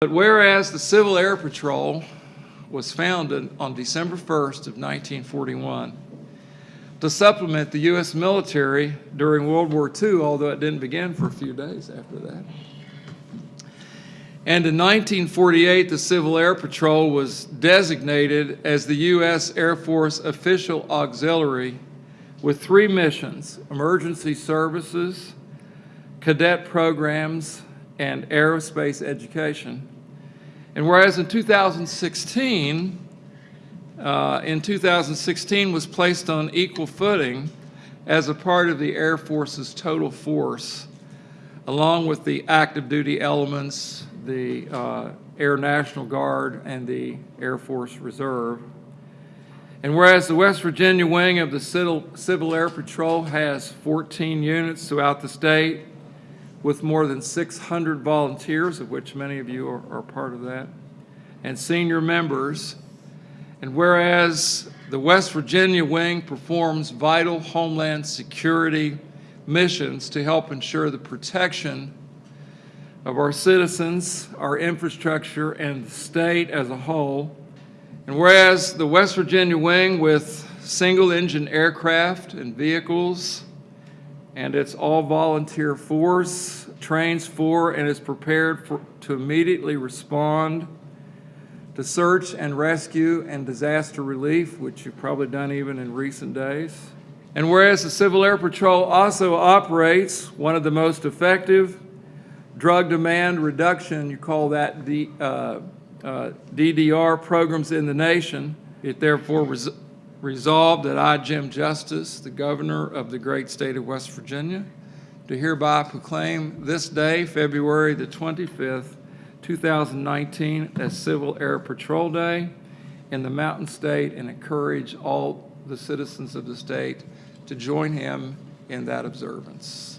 But whereas the Civil Air Patrol was founded on December 1st of 1941 to supplement the U.S. military during World War II, although it didn't begin for a few days after that. And in 1948, the Civil Air Patrol was designated as the U.S. Air Force Official Auxiliary with three missions, emergency services, cadet programs, and aerospace education. And whereas in 2016, uh, in 2016 was placed on equal footing as a part of the Air Force's total force, along with the active duty elements, the uh, Air National Guard, and the Air Force Reserve. And whereas the West Virginia wing of the Civil, Civil Air Patrol has 14 units throughout the state, with more than 600 volunteers, of which many of you are, are part of that, and senior members. And whereas the West Virginia wing performs vital homeland security missions to help ensure the protection of our citizens, our infrastructure, and the state as a whole. And whereas the West Virginia wing with single engine aircraft and vehicles and its all volunteer force trains for and is prepared for, to immediately respond to search and rescue and disaster relief, which you've probably done even in recent days. And whereas the Civil Air Patrol also operates one of the most effective drug demand reduction, you call that the uh, uh, DDR programs in the nation, it therefore res resolved that I, Jim Justice, the governor of the great state of West Virginia, do hereby proclaim this day, February the 25th, 2019, as Civil Air Patrol Day in the Mountain State and encourage all the citizens of the state to join him in that observance.